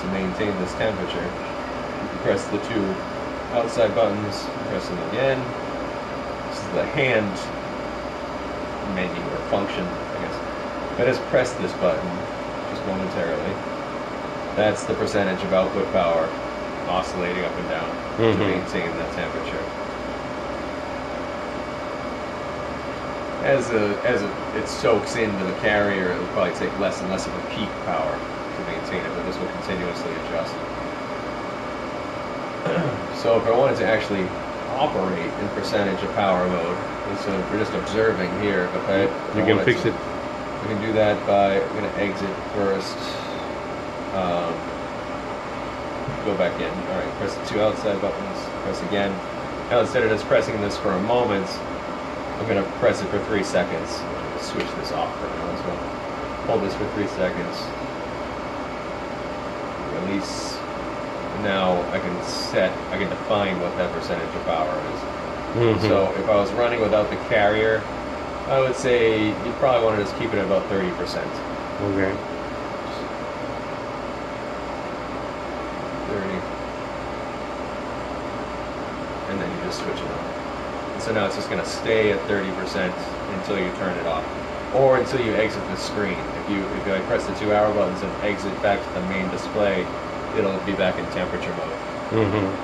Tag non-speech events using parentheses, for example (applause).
to maintain this temperature. You press the two outside buttons, press them again. This is the hand menu or function, I guess. I just press this button, just momentarily, that's the percentage of output power oscillating up and down to Mhm. maintain that temperature. As a, as a, it soaks into the carrier, it'll probably take less and less of a peak power to maintain it, but this will continuously adjust. (clears throat) so if I wanted to actually operate in percentage of power mode, of we're just observing here, if I, You can fix to- it. we can do that by, I'm gonna exit first. Um, go back in. All right, press the two outside buttons, press again. Now instead of just pressing this for a moment, I'm gonna press it for three seconds. Switch this off for now as well. Hold this for three seconds. Now I can set, I can define what that percentage of power is. Mhm. So if I was running without the carrier, I would say you probably want to just keep it at about 30%. Okay. 30. And then you just switch it on. And so now it's just going to stay at 30% until you turn it off. Or until you exit the screen. If you if I press the two arrow buttons and exit back to the main display, it'll be back in temperature mode. Mm-hmm.